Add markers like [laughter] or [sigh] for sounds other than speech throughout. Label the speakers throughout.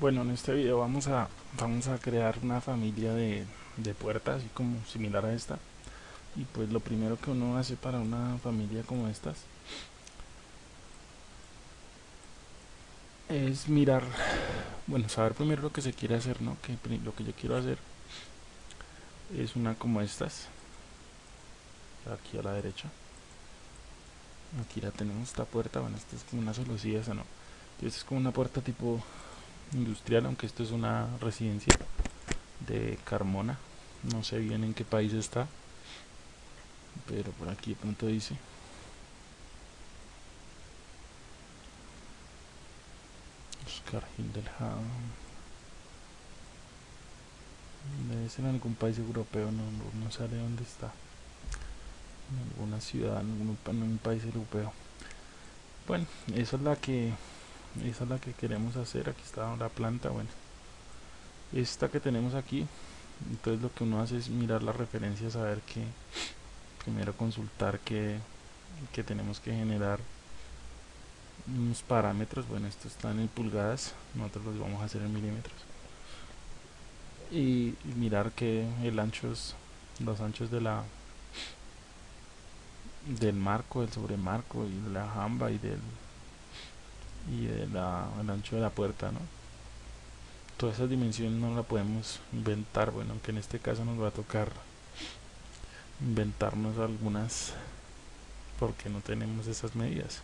Speaker 1: Bueno, en este video vamos a vamos a crear una familia de, de puertas así como similar a esta. Y pues lo primero que uno hace para una familia como estas es mirar bueno saber primero lo que se quiere hacer no que lo que yo quiero hacer es una como estas. Aquí a la derecha. Aquí la tenemos esta puerta bueno esta es como una solución esa no. Esta es como una puerta tipo industrial, aunque esto es una residencia de Carmona. No sé bien en qué país está, pero por aquí de pronto dice. Oscar Hildelham. Debe ser en algún país europeo, no, no, sé de dónde está. En alguna ciudad, en un país europeo. Bueno, esa es la que esa es la que queremos hacer aquí está la planta bueno. Esta que tenemos aquí entonces lo que uno hace es mirar las referencias saber que primero consultar que, que tenemos que generar. Unos parámetros bueno esto está en pulgadas nosotros los vamos a hacer en milímetros. Y, mirar que el ancho es los anchos de la del marco del sobremarco y de la jamba y del y el ancho de la puerta ¿no? todas esas dimensiones no la podemos inventar. Bueno aunque en este caso nos va a tocar inventarnos algunas porque no tenemos esas medidas.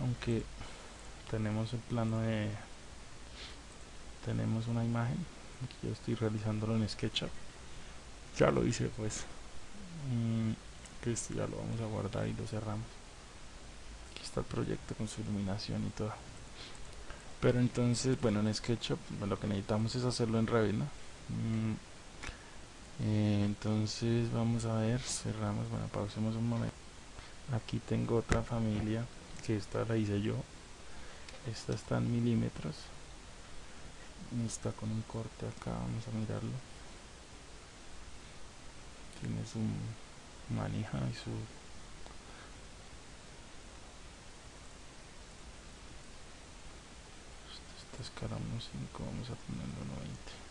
Speaker 1: Aunque tenemos el plano de tenemos una imagen. Aquí yo estoy realizándolo en SketchUp. Ya lo hice pues. Mm, que esto ya lo vamos a guardar y lo cerramos el proyecto con su iluminación y todo. Pero entonces bueno en SketchUp lo que necesitamos es hacerlo en Revit mm, eh, entonces vamos a ver cerramos bueno pausemos un momento. Aquí tengo otra familia que esta la hice yo. Esta está en milímetros. Está con un corte acá vamos a mirarlo. Tiene su manija y su escala 1.5 vamos a ponerlo 90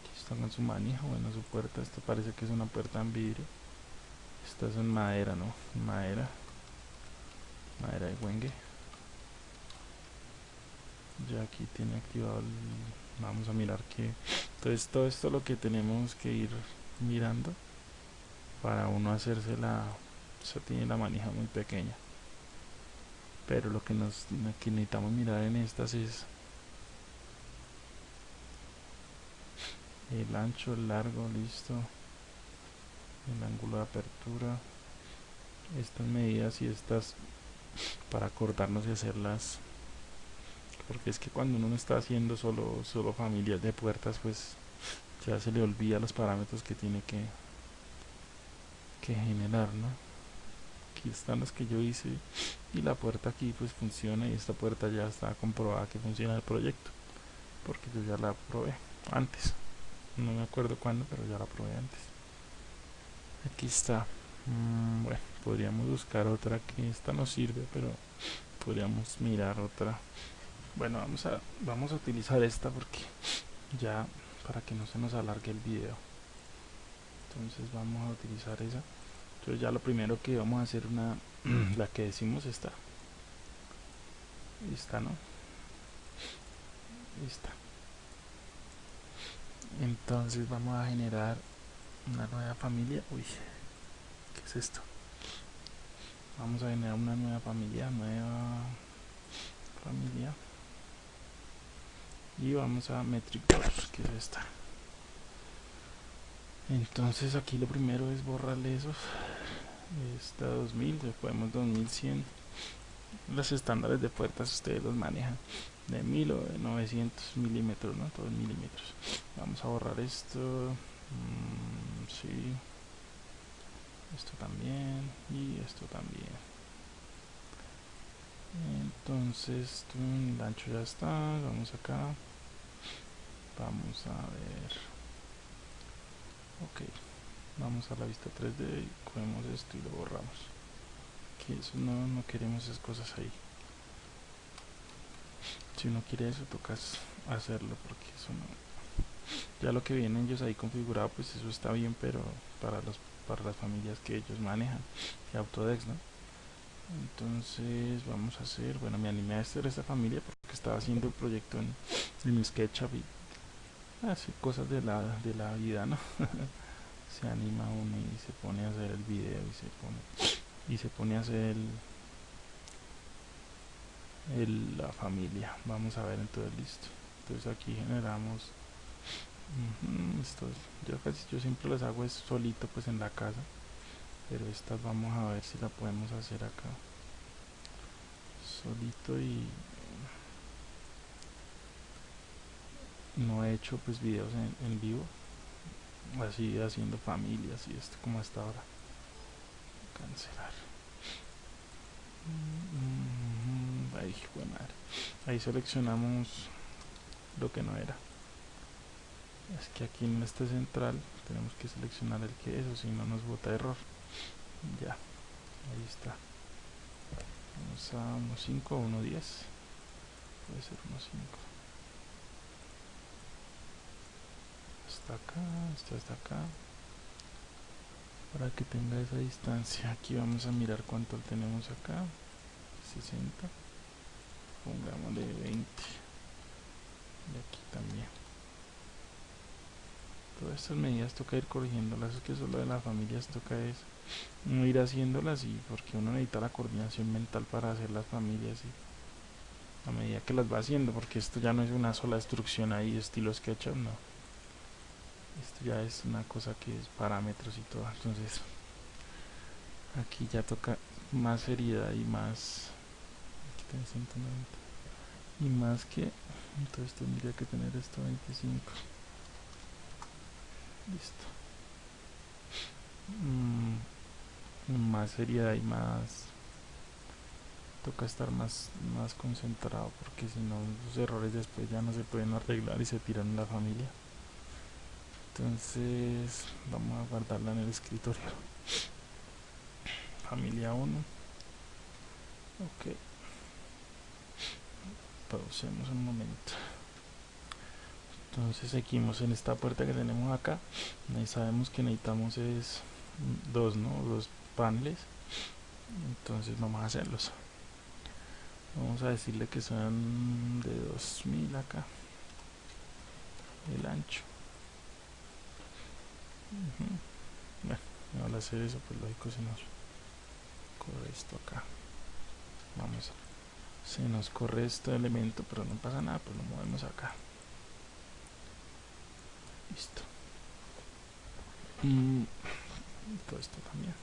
Speaker 1: aquí está con su manija bueno su puerta esta parece que es una puerta en vidrio. Esta es en madera no madera. Madera de huengue ya aquí tiene activado el, vamos a mirar que entonces todo esto lo que tenemos que ir mirando para uno hacerse la o tiene la manija muy pequeña pero lo que nos necesitamos mirar en estas es el ancho, el largo, listo. El ángulo de apertura. Estas medidas y estas para acordarnos y hacerlas. Porque es que cuando uno está haciendo solo solo familias de puertas pues ya se le olvida los parámetros que tiene que que generar ¿no? Aquí están las que yo hice y la puerta aquí pues funciona y esta puerta ya está comprobada que funciona el proyecto porque yo ya la probé antes. No me acuerdo cuándo pero ya la probé antes. Aquí está. Mm, bueno podríamos buscar otra que esta no sirve pero podríamos mirar otra. Bueno vamos a vamos a utilizar esta porque ya para que no se nos alargue el video. Entonces vamos a utilizar esa entonces ya lo primero que vamos a hacer una la que decimos está esta no esta entonces vamos a generar una nueva familia. Uy qué es esto vamos a generar una nueva familia nueva familia. Y vamos a metric que es esta entonces aquí lo primero es borrarle esos. Esta 2000 después podemos 2100 los estándares de puertas ustedes los manejan. De 1000 o de 900 milímetros no todos milímetros. Vamos a borrar esto. Mm, sí. Esto también. Y esto también. Entonces el ancho ya está. Vamos acá. Vamos a ver ok vamos a la vista 3D y cogemos esto y lo borramos. Que eso no, no queremos esas cosas ahí. Si uno quiere eso tocas hacerlo porque eso no. Ya lo que vienen ellos ahí configurado pues eso está bien pero para los para las familias que ellos manejan y Autodex no entonces vamos a hacer bueno me animé a hacer esta familia porque estaba haciendo el proyecto en, en SketchUp y así cosas de la de la vida no [laughs] se anima uno y se pone a hacer el video y se pone y se pone a hacer el, el la familia. Vamos a ver entonces listo. Entonces aquí generamos esto, yo casi yo siempre las hago es solito pues en la casa pero estas vamos a ver si la podemos hacer acá. Solito y no he hecho pues videos en, en vivo. Así haciendo familias y esto como hasta ahora. Cancelar. Ahí, ahí seleccionamos lo que no era. Es que aquí en este central tenemos que seleccionar el que es o si no nos bota error. Ya ahí está. Vamos a 1.5 o 1.10 puede ser 1.5 hasta acá esto hasta acá. Para que tenga esa distancia aquí vamos a mirar cuánto tenemos acá. 60 pongámosle 20 y aquí también. Todas estas medidas toca ir corrigiéndolas es que solo de las familias toca es no ir haciéndolas y porque uno necesita la coordinación mental para hacer las familias y a medida que las va haciendo porque esto ya no es una sola instrucción ahí estilo SketchUp no esto ya es una cosa que es parámetros y todo entonces aquí ya toca más seriedad y más y más que entonces tendría que tener esto 25 listo. Mm, más seriedad y más toca estar más más concentrado porque si no los errores después ya no se pueden arreglar y se tiran en la familia entonces vamos a guardarla en el escritorio. Familia 1 ok. Pausemos un momento. Entonces seguimos en esta puerta que tenemos acá. Y sabemos que necesitamos es dos no dos paneles. Entonces vamos a hacerlos. Vamos a decirle que son de 2000 acá. El ancho bueno al hacer eso pues lógico se nos corre esto acá. Vamos. Se nos corre este elemento pero no pasa nada pues lo movemos acá. Listo. Y todo esto también.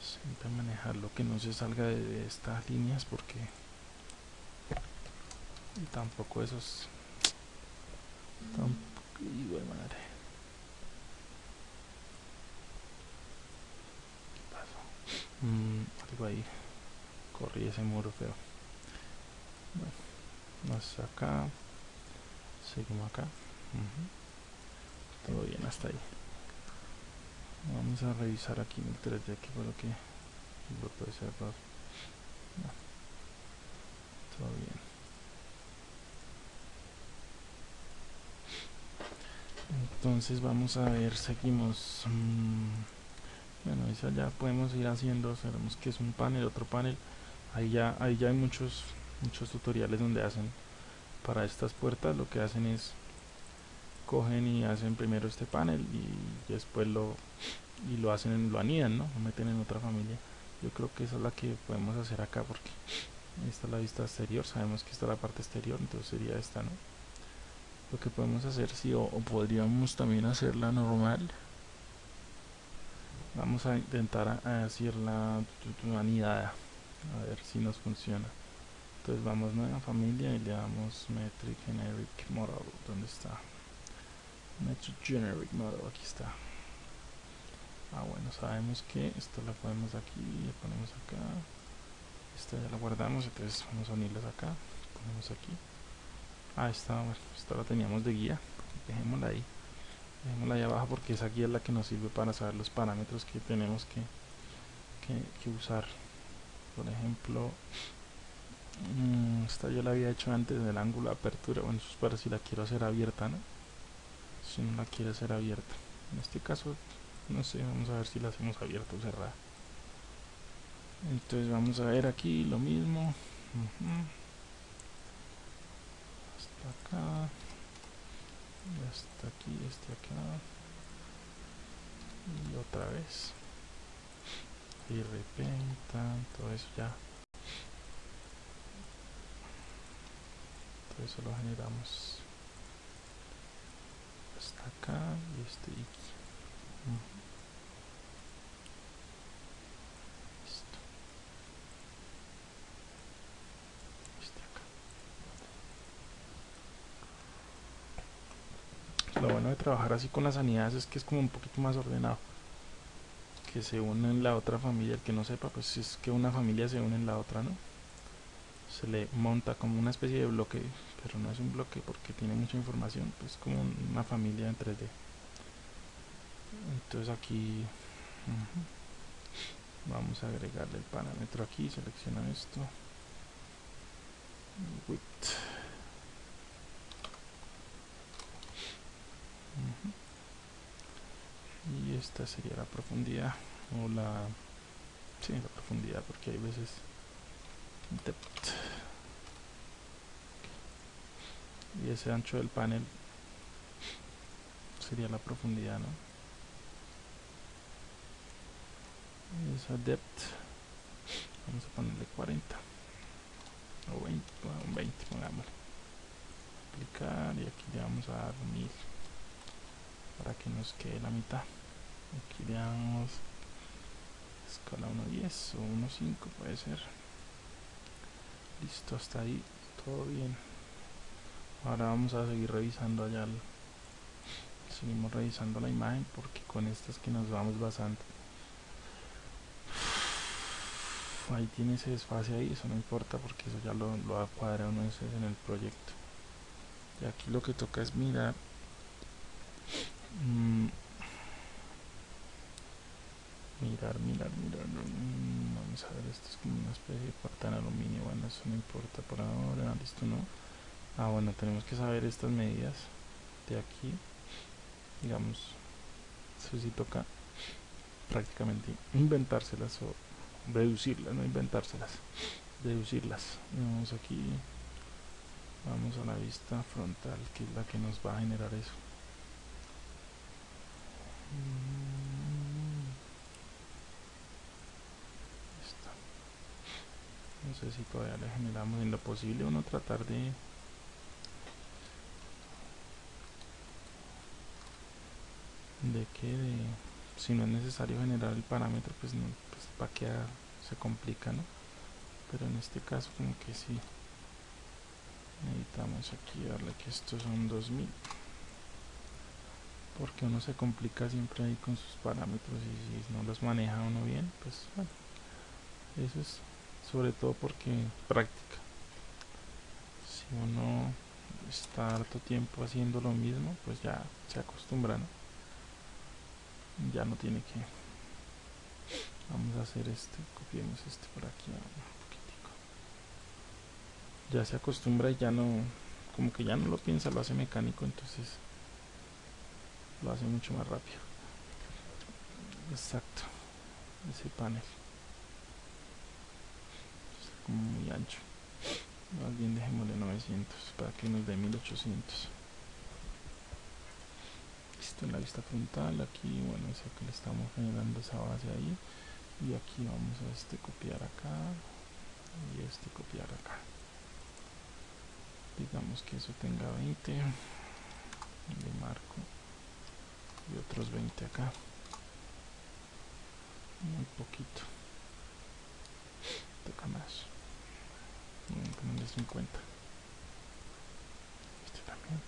Speaker 1: Siempre manejar lo que no se salga de, estas líneas porque tampoco esos. Tampoco y de madre. ¿qué pasó? Mm, algo ahí. Corrí ese muro feo. Bueno, hasta acá seguimos acá. Todo bien hasta ahí. Vamos a revisar aquí en el 3D que fue lo que puede todo bien entonces vamos a ver seguimos. Mm, bueno esa ya podemos ir haciendo sabemos que es un panel otro panel. Ahí ya ahí ya hay muchos muchos tutoriales donde hacen para estas puertas. Lo que hacen es cogen y hacen primero este panel y después lo y lo hacen lo anidan no lo meten en otra familia. Yo creo que esa es la que podemos hacer acá porque esta es la vista exterior. Sabemos que esta es la parte exterior entonces sería esta no lo que podemos hacer si o, podríamos también hacerla normal. Vamos a intentar hacerla anidada a ver si nos funciona. Entonces vamos nueva familia y le damos metric generic model ¿dónde está? metric generic model aquí está. Ah bueno sabemos que esto lo ponemos aquí le ponemos acá. Esta ya la guardamos entonces vamos a unirlas acá ponemos aquí ah esta esta la teníamos de guía. Dejémosla ahí. Dejémosla ahí abajo porque esa guía es la que nos sirve para saber los parámetros que tenemos que que, que usar. Por ejemplo mmm, esta yo la había hecho antes del ángulo de apertura. Bueno eso es para si la quiero hacer abierta ¿no? si no la quiero hacer abierta. En este caso no sé vamos a ver si la hacemos abierta o cerrada. Entonces vamos a ver aquí lo mismo. Acá. Hasta aquí este acá. Y otra vez. Y repenta todo eso ya. Todo eso lo generamos. Hasta acá y este aquí. lo de trabajar así con las sanidades es que es como un poquito más ordenado. Que se une en la otra familia el que no sepa pues es que una familia se une en la otra no se le monta como una especie de bloque pero no es un bloque porque tiene mucha información pues como una familia en 3D entonces aquí vamos a agregarle el parámetro aquí selecciona esto. Width y esta sería la profundidad o la sí, la profundidad porque hay veces depth y ese ancho del panel sería la profundidad ¿no? esa depth vamos a ponerle 40 o 20, bueno, 20 pongámosle. Aplicar y aquí le vamos a dar 1000 para que nos quede la mitad. Aquí le damos escala 1.10 o 1.5 puede ser. Listo hasta ahí todo bien. Ahora vamos a seguir revisando allá seguimos revisando la imagen porque con estas que nos vamos basando. Ahí tiene ese desfase ahí eso no importa porque eso ya lo, lo cuadra uno en el proyecto. Y aquí lo que toca es mirar mirar, mirar, mirar mmm, vamos a ver, esto es como una especie de puerta en aluminio bueno, eso no importa por ahora, listo, no ah, bueno, tenemos que saber estas medidas de aquí digamos, eso sí toca prácticamente inventárselas o reducirlas, no inventárselas deducirlas, vamos aquí vamos a la vista frontal que es la que nos va a generar eso no sé si todavía le generamos en lo posible o no tratar de de que de, si no es necesario generar el parámetro pues no pues va a quedar se complica no pero en este caso como que sí. Necesitamos aquí darle que estos son 2000 porque uno se complica siempre ahí con sus parámetros y si no los maneja uno bien pues bueno eso es sobre todo porque práctica. Si uno está harto tiempo haciendo lo mismo pues ya se acostumbra ¿no? ya no tiene que vamos a hacer este copiemos este por aquí un poquitico. Ya se acostumbra y ya no como que ya no lo piensa lo hace mecánico entonces lo hace mucho más rápido. Exacto. Ese panel. Como muy ancho. Más bien dejémosle 900 para que nos dé 1800 listo en la vista frontal. Aquí bueno es que le estamos generando esa base ahí. Y aquí vamos a este copiar acá. Y este copiar acá. Digamos que eso tenga 20 le marco y otros 20 acá. Muy poquito. Toca más. Ponerle 50 este también.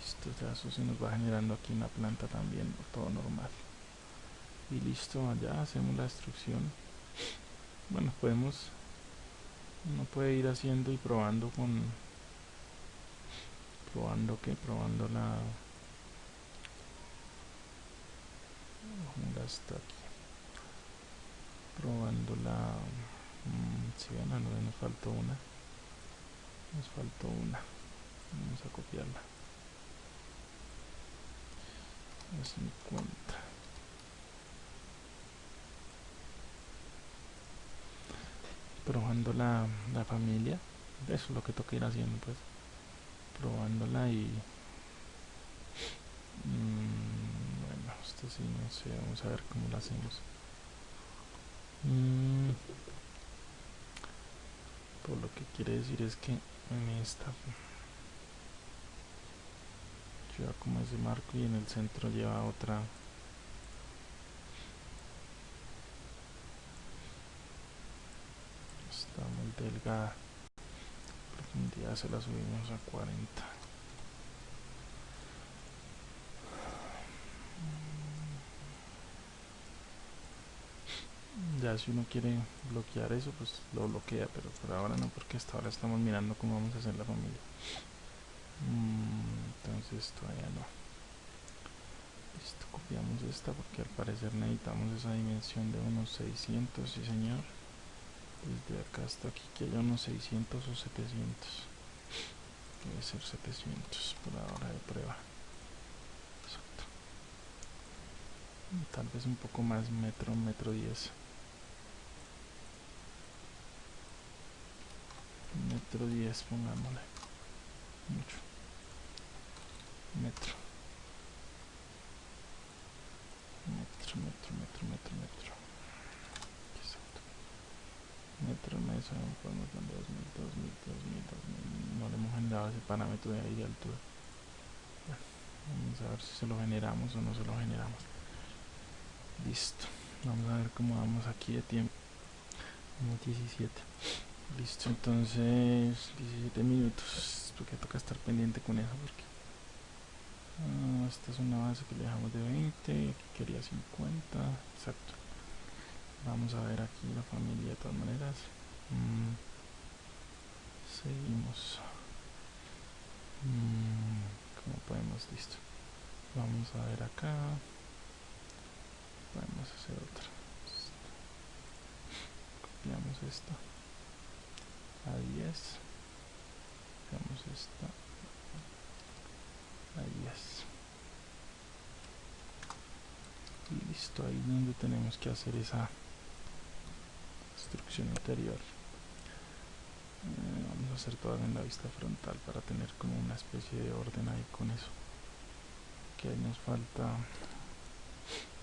Speaker 1: Listo ya eso se nos va generando aquí una planta también todo normal. Y listo allá hacemos la instrucción bueno podemos uno puede ir haciendo y probando con probando que probando la hasta aquí. Probando la mm, si ven, no, nos faltó una. Nos faltó una. Vamos a copiarla. A 50 probando la, la familia. Eso es lo que toca ir haciendo pues. Probándola y mm, bueno esto sí no sé vamos a ver cómo lo hacemos. Mm, por lo que quiere decir es que en esta lleva como ese marco y en el centro lleva otra. Está muy delgada. Día se la subimos a 40 ya si uno quiere bloquear eso pues lo bloquea pero por ahora no porque hasta ahora estamos mirando cómo vamos a hacer la familia. Mm, entonces todavía no. Listo copiamos esta porque al parecer necesitamos esa dimensión de unos 600 sí señor. Desde acá hasta aquí que haya unos 600 o 700 debe ser 700 por ahora de prueba. Exacto. Tal vez un poco más metro metro 10 metro 10 pongámosle. Mucho. Metro. Metro metro metro metro metro. Metro mesa podemos dar 2000 2000 2000 2000 no le hemos generado ese parámetro de ahí de altura. Vamos a ver si se lo generamos o no se lo generamos. Listo. Vamos a ver cómo vamos aquí de tiempo. 17 listo entonces 17 minutos. Porque toca estar pendiente con eso porque ah, esta es una base que le dejamos de 20 aquí quería 50 exacto. Vamos a ver aquí la familia de todas maneras. Mm, seguimos. Mm, como podemos listo. Vamos a ver acá. Podemos hacer otra. Copiamos esto a 10 copiamos esta. A 10 listo ahí donde tenemos que hacer esa instrucción interior. Eh, vamos a hacer todo en la vista frontal para tener como una especie de orden ahí con eso. Que ahí nos falta.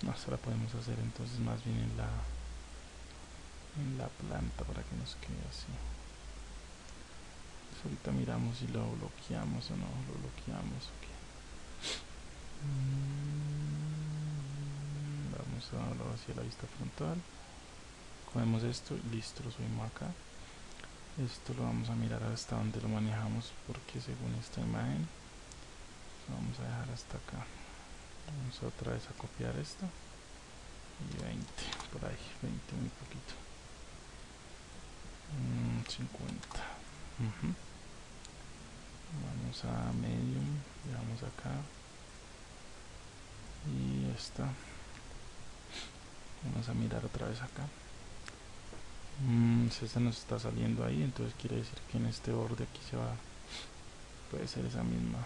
Speaker 1: No, se la podemos hacer entonces más bien en la en la planta para que nos quede así ahorita miramos si lo bloqueamos o no lo bloqueamos okay. Mm, vamos a darlo hacia la vista frontal. Cogemos esto listo lo subimos acá. Esto lo vamos a mirar hasta donde lo manejamos porque según esta imagen lo vamos a dejar hasta acá. Vamos otra vez a copiar esto. Y 20 por ahí 20 muy poquito. 50 mm, vamos a medium vamos acá. Y esta vamos a mirar otra vez acá. Mm, si esta nos está saliendo ahí entonces quiere decir que en este borde aquí se va puede ser esa misma.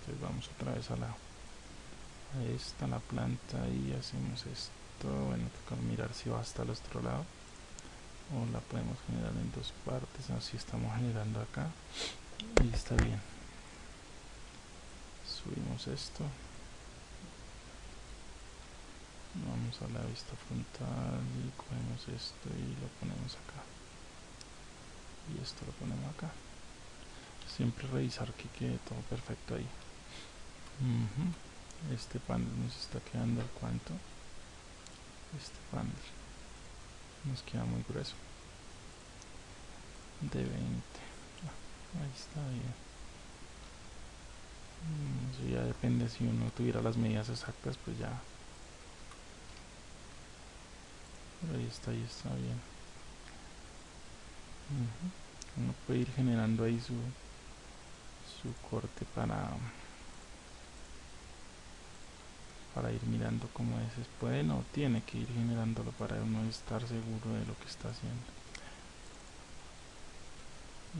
Speaker 1: Entonces vamos otra vez a la a esta la planta y hacemos esto. Bueno toca mirar si va hasta el otro lado. O la podemos generar en dos partes así estamos generando acá está bien. Subimos esto. Vamos a la vista frontal y cogemos esto y lo ponemos acá. Y esto lo ponemos acá. Siempre revisar que quede todo perfecto ahí. Este panel nos está quedando al cuánto. Este panel nos queda muy grueso. De 20 ah, ahí está bien mm, eso ya depende si uno tuviera las medidas exactas pues ya. Ahí está, ahí está bien. Uno puede ir generando ahí su, su corte para, para ir mirando cómo es. Puede no tiene que ir generándolo para uno estar seguro de lo que está haciendo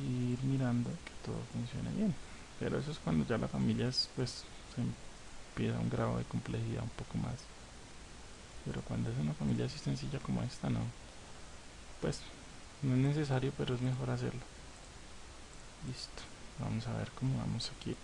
Speaker 1: y ir mirando que todo funcione bien. Pero eso es cuando ya la familia es, pues se empieza un grado de complejidad un poco más. Pero cuando es una familia así sencilla como esta no. Pues no es necesario pero es mejor hacerlo. Listo. Vamos a ver cómo vamos aquí